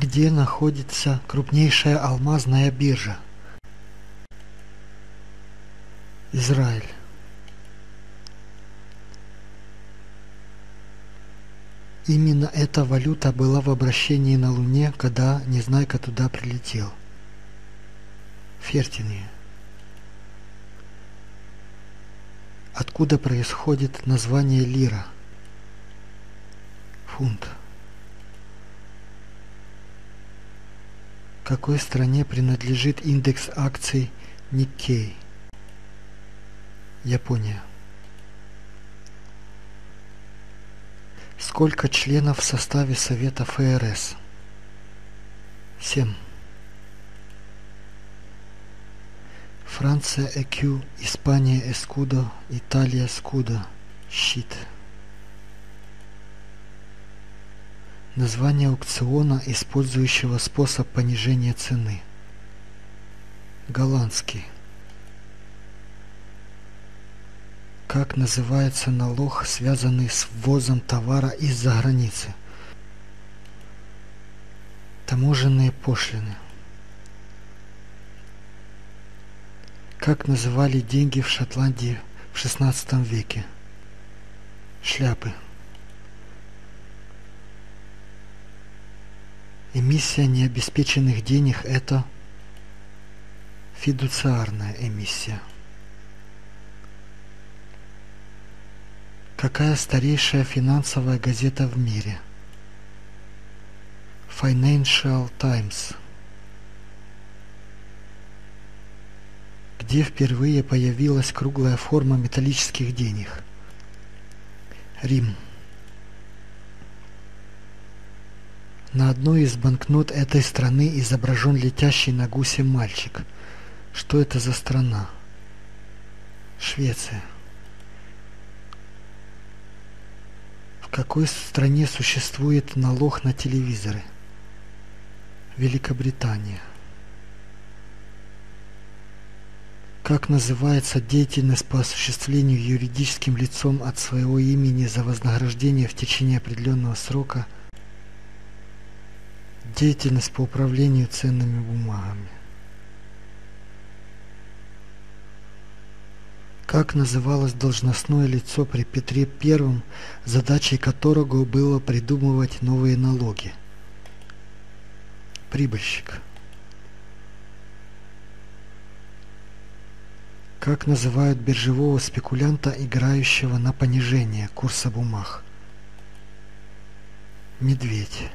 Где находится крупнейшая алмазная биржа? Израиль. Именно эта валюта была в обращении на Луне, когда Незнайка туда прилетел. Фертиния. Откуда происходит название лира? Фунт. Какой стране принадлежит индекс акций Nikkei? Япония. Сколько членов в составе Совета ФРС? Семь. Франция ЭКЮ, Испания Эскудо, Италия Скудо. Щит. Название аукциона, использующего способ понижения цены. Голландский. Как называется налог, связанный с ввозом товара из-за границы? Таможенные пошлины. Как называли деньги в Шотландии в XVI веке? Шляпы. Эмиссия необеспеченных денег – это фидуциарная эмиссия. Какая старейшая финансовая газета в мире? Financial Times. Где впервые появилась круглая форма металлических денег? Рим. На одной из банкнот этой страны изображен летящий на гусе мальчик. Что это за страна? Швеция. В какой стране существует налог на телевизоры? Великобритания. Как называется деятельность по осуществлению юридическим лицом от своего имени за вознаграждение в течение определенного срока – Деятельность по управлению ценными бумагами. Как называлось должностное лицо при Петре I, задачей которого было придумывать новые налоги? Прибыльщик. Как называют биржевого спекулянта, играющего на понижение курса бумаг? Медведь.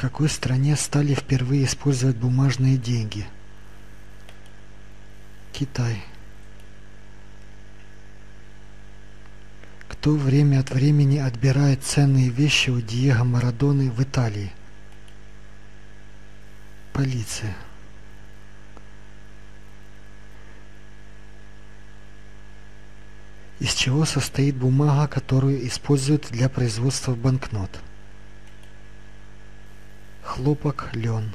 Какой стране стали впервые использовать бумажные деньги? Китай. Кто время от времени отбирает ценные вещи у Диего Марадоны в Италии? Полиция. Из чего состоит бумага, которую используют для производства банкнот? Хлопок, лен.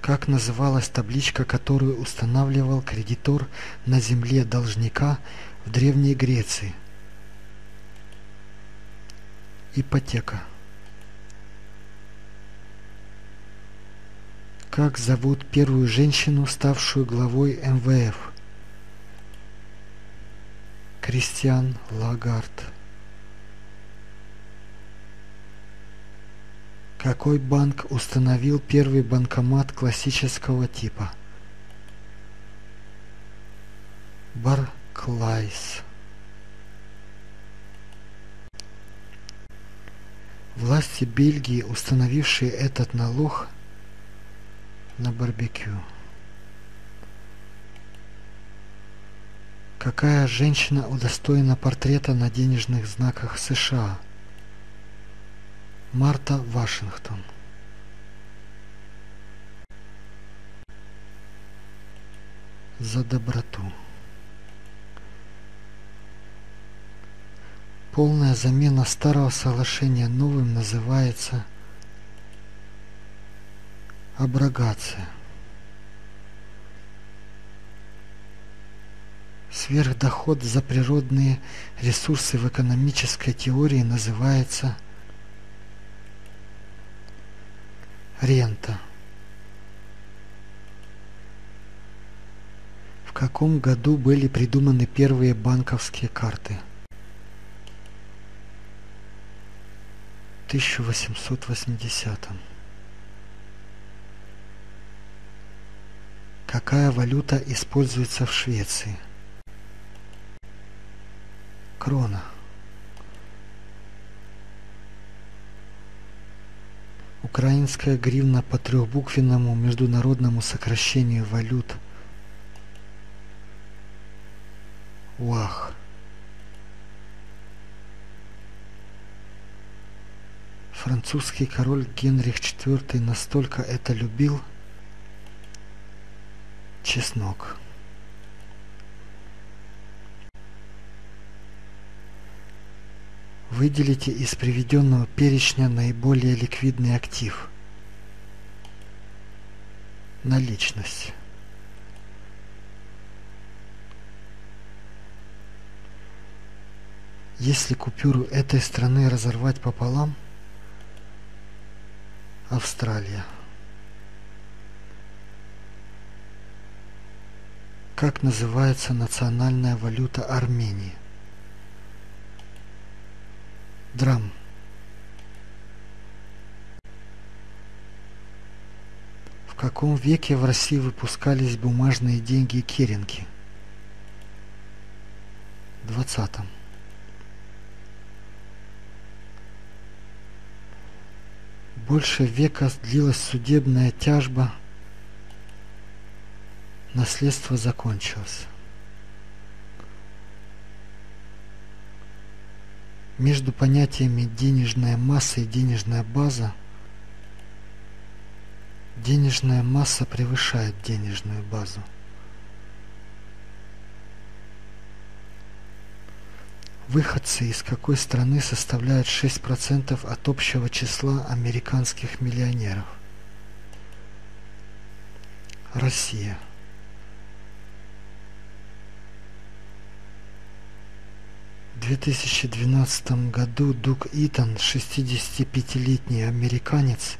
Как называлась табличка, которую устанавливал кредитор на земле должника в Древней Греции? Ипотека. Как зовут первую женщину, ставшую главой МВФ? Кристиан Лагард. Какой банк установил первый банкомат классического типа? Барклайс. Власти Бельгии, установившие этот налог на барбекю. Какая женщина удостоена портрета на денежных знаках США? Марта Вашингтон за доброту. Полная замена старого соглашения новым называется аброгация. Сверхдоход за природные ресурсы в экономической теории называется рента. В каком году были придуманы первые банковские карты? 1880. Какая валюта используется в Швеции? Крона. Украинская гривна по трехбуквенному международному сокращению валют. УАХ. Французский король Генрих IV настолько это любил. Чеснок. Выделите из приведенного перечня наиболее ликвидный актив. Наличность. Если купюру этой страны разорвать пополам, Австралия. Как называется национальная валюта Армении? Драм. В каком веке в России выпускались бумажные деньги и керенки? В двадцатом. Больше века длилась судебная тяжба, наследство закончилось. Между понятиями денежная масса и денежная база денежная масса превышает денежную базу. Выходцы из какой страны составляют 6% от общего числа американских миллионеров? Россия. 2012 году Дуг Итан, 65-летний американец,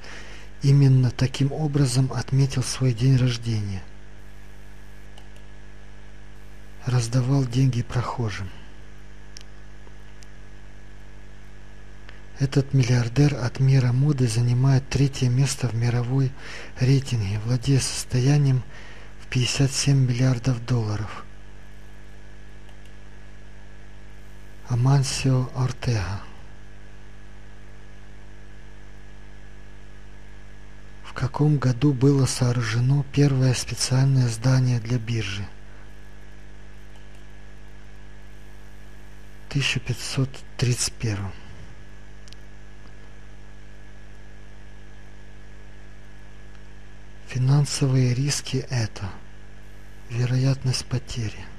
именно таким образом отметил свой день рождения. Раздавал деньги прохожим. Этот миллиардер от мира моды занимает третье место в мировой рейтинге, владея состоянием в 57 миллиардов долларов. Амансио Ортега. В каком году было сооружено первое специальное здание для биржи? 1531. Финансовые риски – это вероятность потери –